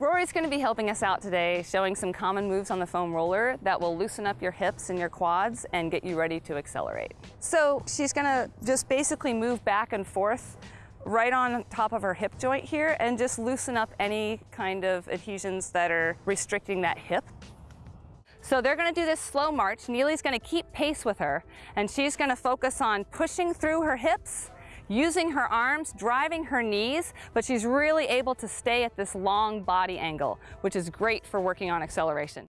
Lori's going to be helping us out today, showing some common moves on the foam roller that will loosen up your hips and your quads and get you ready to accelerate. So she's going to just basically move back and forth right on top of her hip joint here and just loosen up any kind of adhesions that are restricting that hip. So they're gonna do this slow march. Neely's gonna keep pace with her and she's gonna focus on pushing through her hips, using her arms, driving her knees, but she's really able to stay at this long body angle, which is great for working on acceleration.